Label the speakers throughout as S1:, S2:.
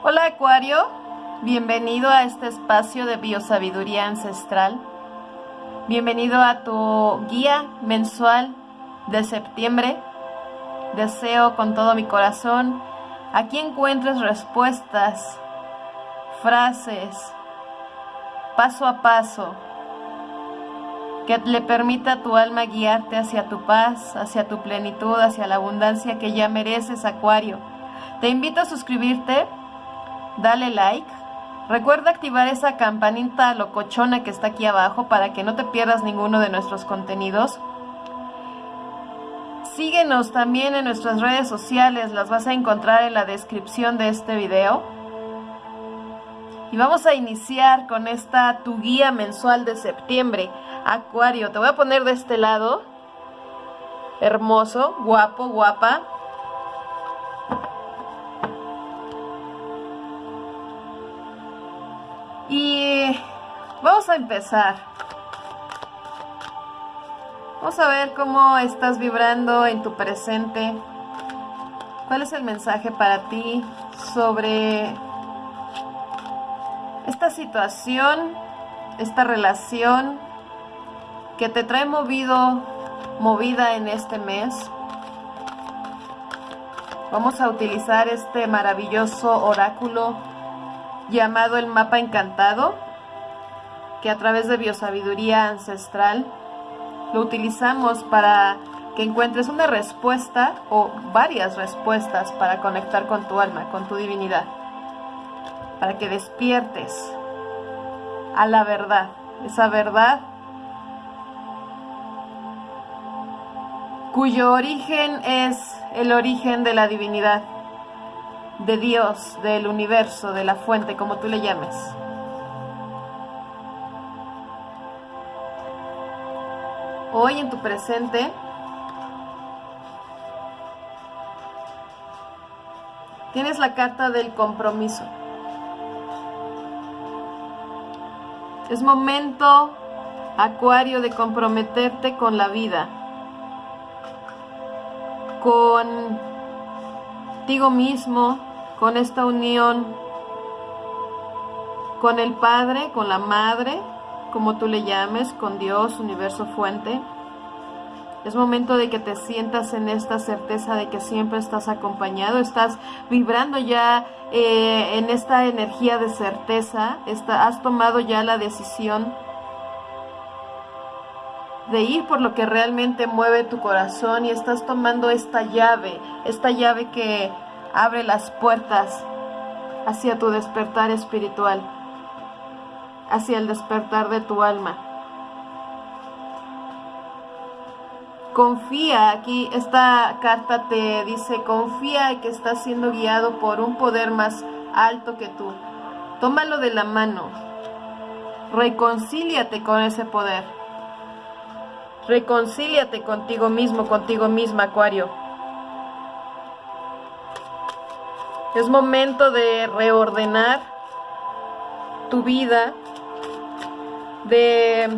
S1: Hola Acuario, bienvenido a este espacio de biosabiduría ancestral. Bienvenido a tu guía mensual de septiembre. Deseo con todo mi corazón aquí encuentres respuestas, frases, paso a paso, que le permita a tu alma guiarte hacia tu paz, hacia tu plenitud, hacia la abundancia que ya mereces, Acuario. Te invito a suscribirte dale like. Recuerda activar esa campanita locochona que está aquí abajo para que no te pierdas ninguno de nuestros contenidos. Síguenos también en nuestras redes sociales, las vas a encontrar en la descripción de este video. Y vamos a iniciar con esta tu guía mensual de septiembre, Acuario. Te voy a poner de este lado, hermoso, guapo, guapa. Vamos a empezar. Vamos a ver cómo estás vibrando en tu presente. ¿Cuál es el mensaje para ti sobre esta situación, esta relación que te trae movido, movida en este mes? Vamos a utilizar este maravilloso oráculo llamado el mapa encantado, que a través de biosabiduría ancestral lo utilizamos para que encuentres una respuesta o varias respuestas para conectar con tu alma, con tu divinidad, para que despiertes a la verdad, esa verdad cuyo origen es el origen de la divinidad de Dios, del universo, de la fuente, como tú le llames. Hoy en tu presente, tienes la carta del compromiso. Es momento, Acuario, de comprometerte con la vida, contigo mismo, con esta unión con el Padre, con la Madre, como tú le llames, con Dios, universo fuente. Es momento de que te sientas en esta certeza de que siempre estás acompañado, estás vibrando ya eh, en esta energía de certeza, has tomado ya la decisión de ir por lo que realmente mueve tu corazón y estás tomando esta llave, esta llave que abre las puertas hacia tu despertar espiritual, hacia el despertar de tu alma. Confía, aquí esta carta te dice, confía que estás siendo guiado por un poder más alto que tú. Tómalo de la mano, reconcíliate con ese poder. Reconcíliate contigo mismo, contigo misma, Acuario. Es momento de reordenar tu vida, de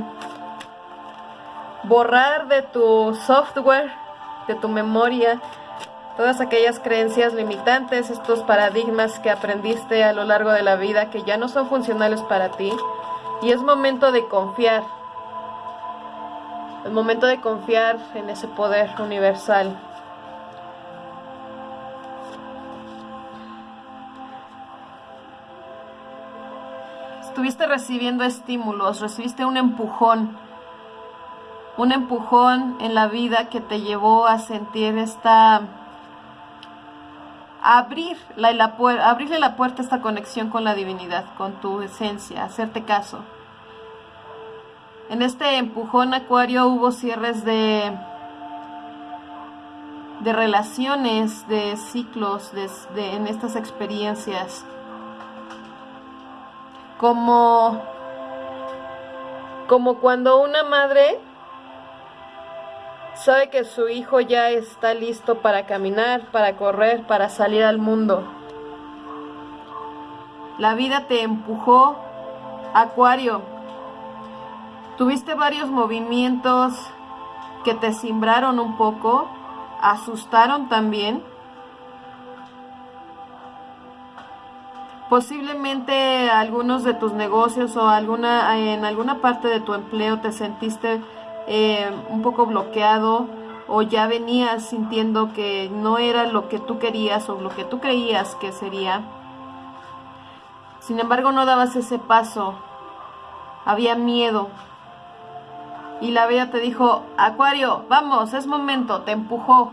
S1: borrar de tu software, de tu memoria, todas aquellas creencias limitantes, estos paradigmas que aprendiste a lo largo de la vida que ya no son funcionales para ti. Y es momento de confiar. Es momento de confiar en ese poder universal estuviste recibiendo estímulos, recibiste un empujón, un empujón en la vida que te llevó a sentir esta, la, abrirle la puerta a esta conexión con la divinidad, con tu esencia, hacerte caso. En este empujón acuario hubo cierres de, de relaciones, de ciclos, de, en estas experiencias como, como cuando una madre sabe que su hijo ya está listo para caminar, para correr, para salir al mundo. La vida te empujó, Acuario. Tuviste varios movimientos que te cimbraron un poco, asustaron también. Posiblemente algunos de tus negocios o alguna en alguna parte de tu empleo te sentiste eh, un poco bloqueado o ya venías sintiendo que no era lo que tú querías o lo que tú creías que sería. Sin embargo, no dabas ese paso. Había miedo. Y la vida te dijo, Acuario, vamos, es momento, te empujó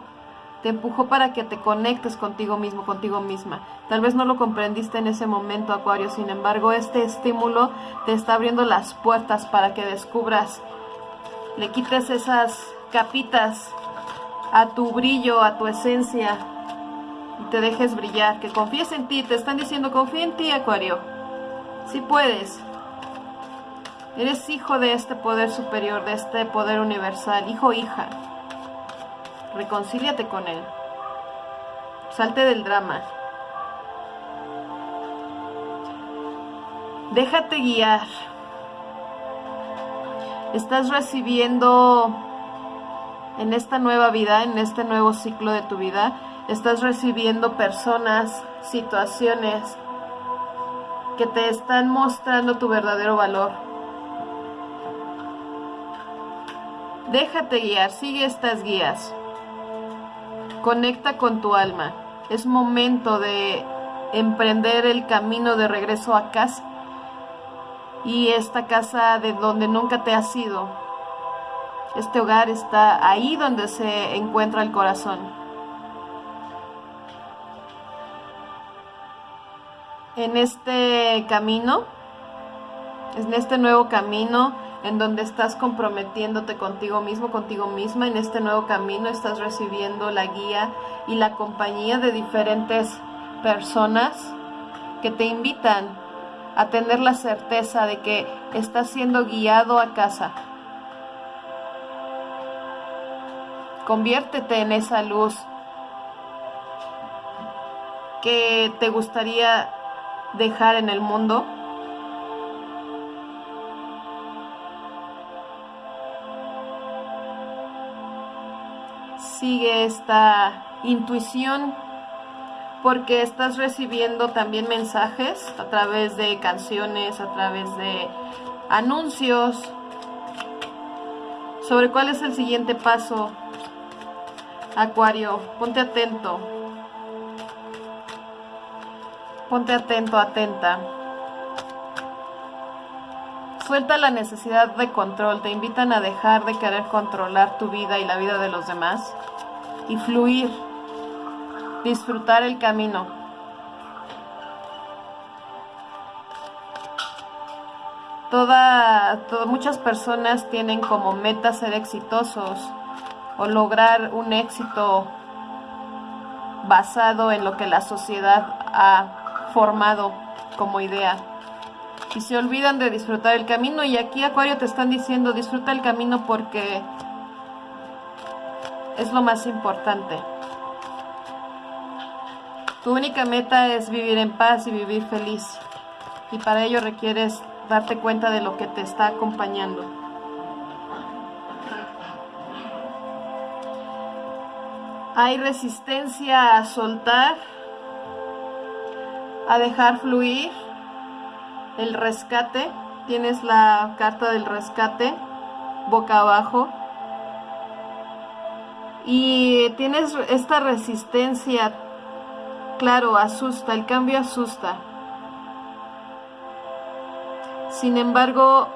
S1: te empujó para que te conectes contigo mismo, contigo misma. Tal vez no lo comprendiste en ese momento, Acuario, sin embargo, este estímulo te está abriendo las puertas para que descubras, le quites esas capitas a tu brillo, a tu esencia y te dejes brillar, que confíes en ti, te están diciendo confía en ti, Acuario. Si puedes. Eres hijo de este poder superior, de este poder universal, hijo hija reconcíliate con él. Salte del drama. Déjate guiar. Estás recibiendo en esta nueva vida, en este nuevo ciclo de tu vida, estás recibiendo personas, situaciones que te están mostrando tu verdadero valor. Déjate guiar, sigue estas guías. Conecta con tu alma. Es momento de emprender el camino de regreso a casa y esta casa de donde nunca te has ido. Este hogar está ahí donde se encuentra el corazón. En este camino, en este nuevo camino, en donde estás comprometiéndote contigo mismo, contigo misma. En este nuevo camino estás recibiendo la guía y la compañía de diferentes personas que te invitan a tener la certeza de que estás siendo guiado a casa. Conviértete en esa luz que te gustaría dejar en el mundo sigue esta intuición porque estás recibiendo también mensajes a través de canciones, a través de anuncios sobre cuál es el siguiente paso. Acuario, ponte atento. Ponte atento, atenta. Suelta la necesidad de control, te invitan a dejar de querer controlar tu vida y la vida de los demás y fluir, disfrutar el camino. Toda, muchas personas tienen como meta ser exitosos o lograr un éxito basado en lo que la sociedad ha formado como idea y se olvidan de disfrutar el camino. Y aquí Acuario te están diciendo, disfruta el camino porque es lo más importante. Tu única meta es vivir en paz y vivir feliz. Y para ello requieres darte cuenta de lo que te está acompañando. Hay resistencia a soltar, a dejar fluir el rescate, tienes la carta del rescate boca abajo y tienes esta resistencia, claro, asusta, el cambio asusta. Sin embargo,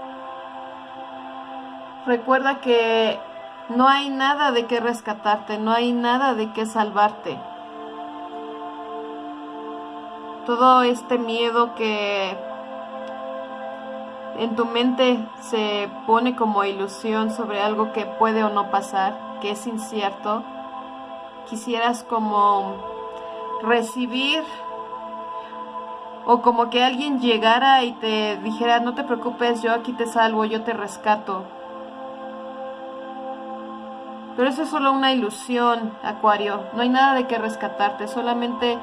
S1: recuerda que no hay nada de qué rescatarte, no hay nada de qué salvarte. Todo este miedo que en tu mente se pone como ilusión sobre algo que puede o no pasar, que es incierto, quisieras como recibir o como que alguien llegara y te dijera, no te preocupes, yo aquí te salvo, yo te rescato. Pero eso es solo una ilusión, Acuario. No hay nada de qué rescatarte, solamente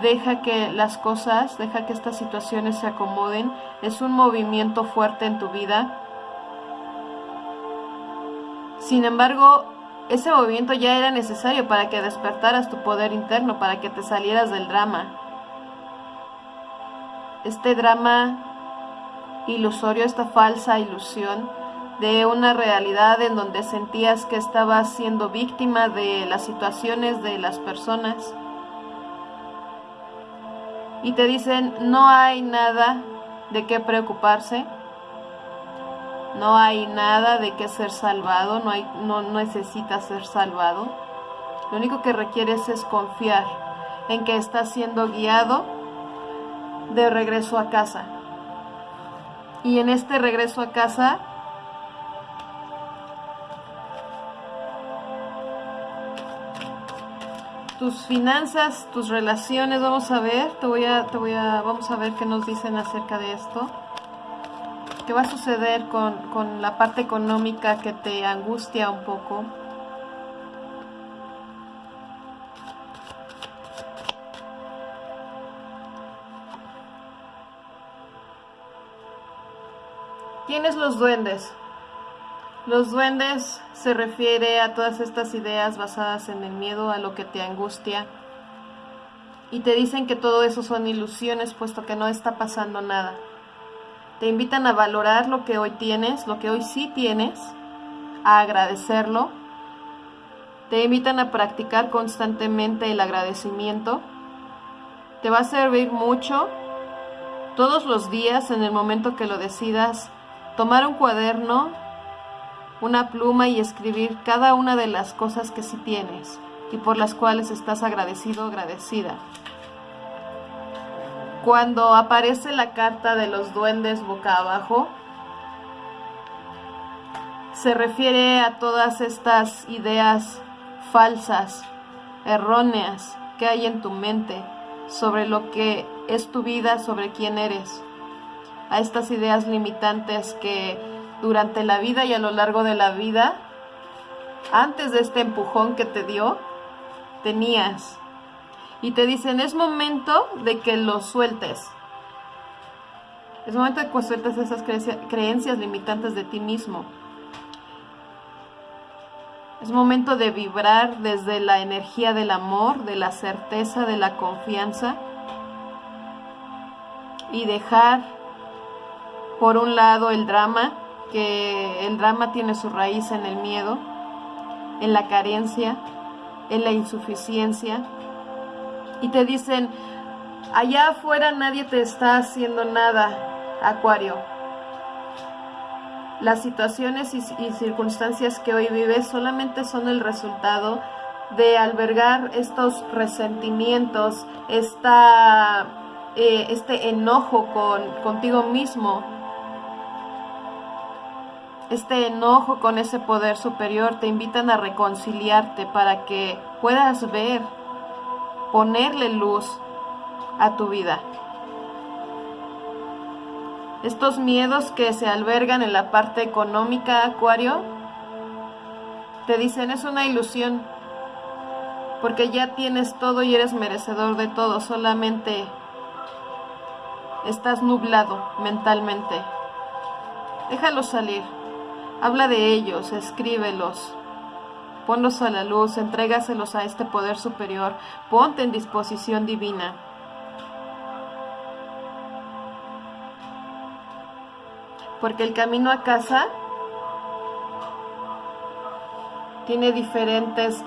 S1: deja que las cosas, deja que estas situaciones se acomoden, es un movimiento fuerte en tu vida. Sin embargo, ese movimiento ya era necesario para que despertaras tu poder interno, para que te salieras del drama. este drama ilusorio, esta falsa ilusión de una realidad en donde sentías que estabas siendo víctima de las situaciones de las personas. Y te dicen, no hay nada de qué preocuparse, no hay nada de qué ser salvado, no, hay, no necesitas ser salvado. Lo único que requieres es confiar en que estás siendo guiado de regreso a casa. Y en este regreso a casa tus finanzas, tus relaciones, vamos a ver, te voy a, te voy a, vamos a ver qué nos dicen acerca de esto. ¿Qué va a suceder con, con la parte económica que te angustia un poco? Tienes los duendes. Los duendes se refiere a todas estas ideas basadas en el miedo, a lo que te angustia. Y te dicen que todo eso son ilusiones, puesto que no está pasando nada. Te invitan a valorar lo que hoy tienes, lo que hoy sí tienes, a agradecerlo. Te invitan a practicar constantemente el agradecimiento. Te va a servir mucho todos los días en el momento que lo decidas tomar un cuaderno una pluma y escribir cada una de las cosas que sí tienes y por las cuales estás agradecido o agradecida. Cuando aparece la carta de los duendes boca abajo, se refiere a todas estas ideas falsas, erróneas que hay en tu mente sobre lo que es tu vida, sobre quién eres, a estas ideas limitantes que durante la vida y a lo largo de la vida, antes de este empujón que te dio, tenías. Y te dicen, es momento de que lo sueltes. Es momento de que sueltes esas creencias limitantes de ti mismo. Es momento de vibrar desde la energía del amor, de la certeza, de la confianza y dejar por un lado el drama que el drama tiene su raíz en el miedo, en la carencia, en la insuficiencia. Y te dicen, allá afuera nadie te está haciendo nada, Acuario. Las situaciones y, circunstancias que hoy vives solamente son el resultado de albergar estos resentimientos, eh, este enojo con, contigo mismo, este enojo con ese poder superior te invitan a reconciliarte para que puedas ver, ponerle luz a tu vida. Estos miedos que se albergan en la parte económica, Acuario, te dicen es una ilusión, porque ya tienes todo y eres merecedor de todo, solamente estás nublado mentalmente. Déjalo salir. Habla de ellos, escríbelos, ponlos a la luz, entrégaselos a este poder superior, ponte en disposición divina. Porque el camino a casa tiene diferentes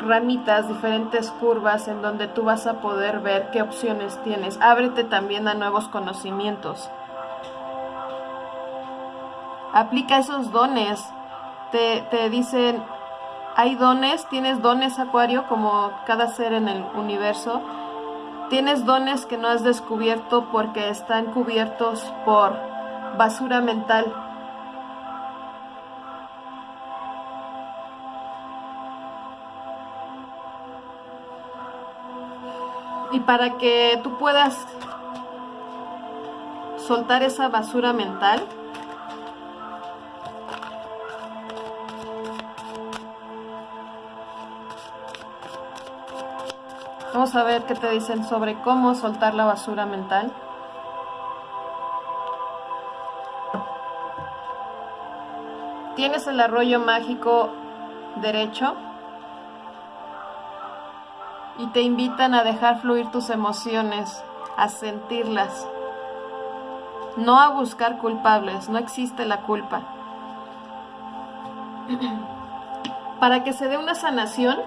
S1: ramitas, diferentes curvas en donde tú vas a poder ver qué opciones tienes. Ábrete también a nuevos conocimientos aplica esos dones. Te, te dicen, hay dones, tienes dones, Acuario, como cada ser en el universo. Tienes dones que no has descubierto porque están cubiertos por basura mental. Y para que tú puedas soltar esa basura mental, Vamos a ver qué te dicen sobre cómo soltar la basura mental. Tienes el arroyo mágico derecho y te invitan a dejar fluir tus emociones a sentirlas, no a buscar culpables, no existe la culpa. Para que se dé una sanación,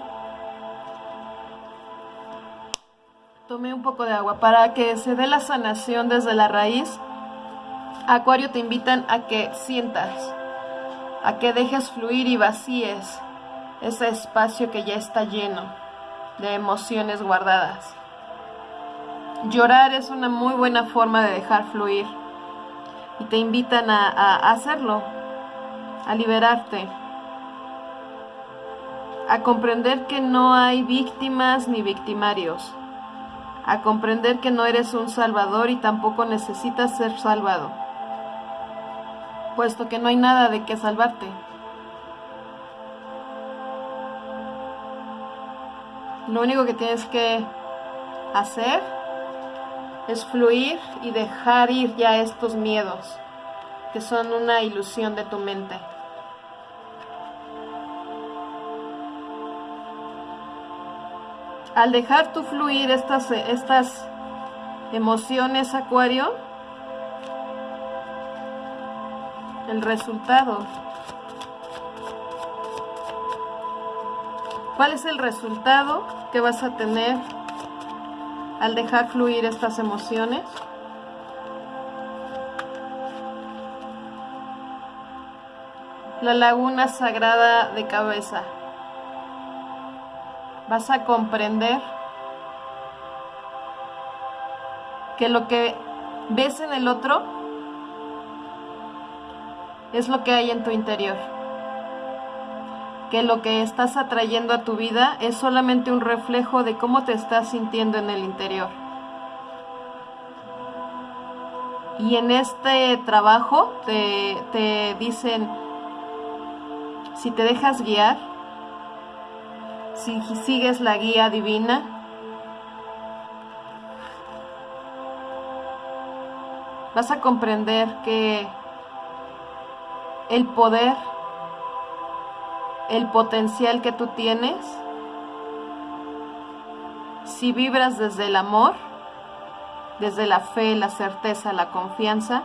S1: tome un poco de agua. Para que se dé la sanación desde la raíz, Acuario te invitan a que sientas, a que dejes fluir y vacíes ese espacio que ya está lleno de emociones guardadas. Llorar es una muy buena forma de dejar fluir y te invitan a, hacerlo, a liberarte, a comprender que no hay víctimas ni victimarios, a comprender que no eres un salvador y tampoco necesitas ser salvado, puesto que no hay nada de qué salvarte. Lo único que tienes que hacer es fluir y dejar ir ya estos miedos que son una ilusión de tu mente. Al dejar tu fluir estas, estas emociones, Acuario, el resultado. ¿Cuál es el resultado que vas a tener al dejar fluir estas emociones. La laguna sagrada de cabeza. Vas a comprender que lo que ves en el otro es lo que hay en tu interior que lo que estás atrayendo a tu vida es solamente un reflejo de cómo te estás sintiendo en el interior. Y en este trabajo te, te dicen, si te dejas guiar, si sigues la guía divina, vas a comprender que el poder el potencial que tú tienes, si vibras desde el amor, desde la fe, la certeza, la confianza,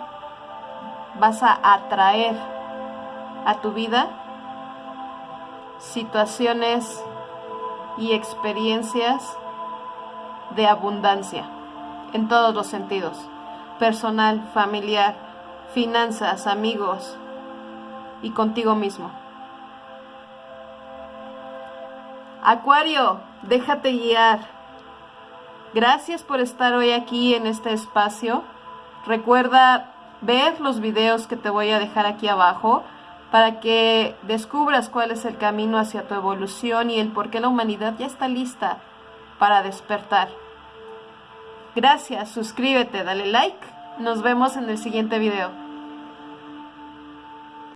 S1: vas a atraer a tu vida situaciones y experiencias de abundancia en todos los sentidos, personal, familiar, finanzas, amigos y contigo mismo. Acuario, déjate guiar. Gracias por estar hoy aquí en este espacio. Recuerda ver los videos que te voy a dejar aquí abajo para que descubras cuál es el camino hacia tu evolución y el por qué la humanidad ya está lista para despertar. Gracias, suscríbete, dale like. Nos vemos en el siguiente video.